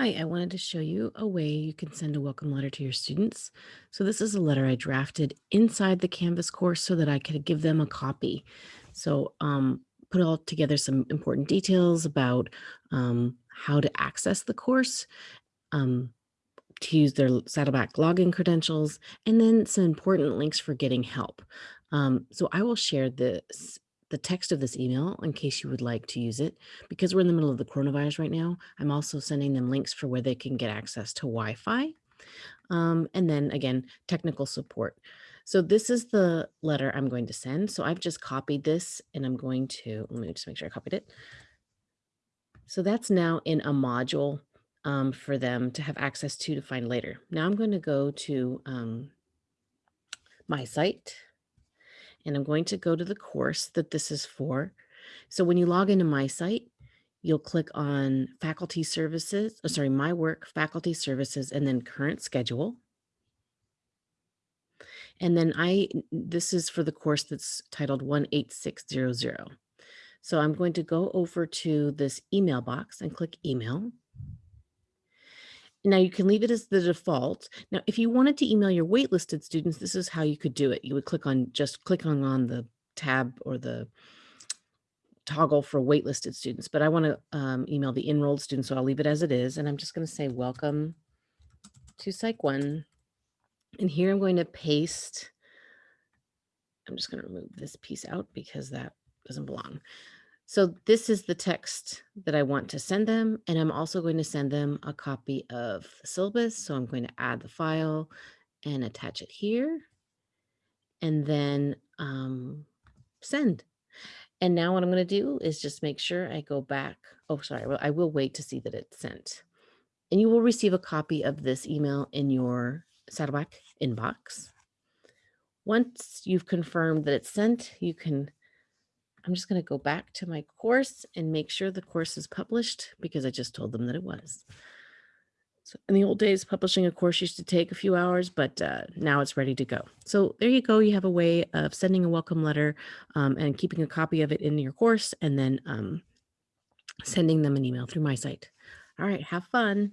Hi, I wanted to show you a way you can send a welcome letter to your students. So this is a letter I drafted inside the Canvas course so that I could give them a copy. So um, put all together some important details about um, how to access the course, um, to use their Saddleback login credentials, and then some important links for getting help. Um, so I will share this the text of this email in case you would like to use it. Because we're in the middle of the coronavirus right now, I'm also sending them links for where they can get access to Wi-Fi. Um, and then again, technical support. So this is the letter I'm going to send. So I've just copied this and I'm going to, let me just make sure I copied it. So that's now in a module um, for them to have access to to find later. Now I'm going to go to um, my site and I'm going to go to the course that this is for. So when you log into my site, you'll click on faculty services, oh, sorry, my work, faculty services, and then current schedule. And then I, this is for the course that's titled 18600. So I'm going to go over to this email box and click email. Now you can leave it as the default. Now, if you wanted to email your waitlisted students, this is how you could do it. You would click on just clicking on the tab or the toggle for waitlisted students, but I want to um, email the enrolled students, so I'll leave it as it is. And I'm just going to say, welcome to Psych 1. And here I'm going to paste, I'm just going to remove this piece out because that doesn't belong. So this is the text that I want to send them. And I'm also going to send them a copy of the syllabus. So I'm going to add the file and attach it here. And then um, send. And now what I'm going to do is just make sure I go back. Oh, sorry. Well, I will wait to see that it's sent. And you will receive a copy of this email in your Saddleback inbox. Once you've confirmed that it's sent, you can I'm just going to go back to my course and make sure the course is published because I just told them that it was. So in the old days, publishing a course used to take a few hours, but uh, now it's ready to go. So there you go. You have a way of sending a welcome letter um, and keeping a copy of it in your course and then um, sending them an email through my site. All right, have fun.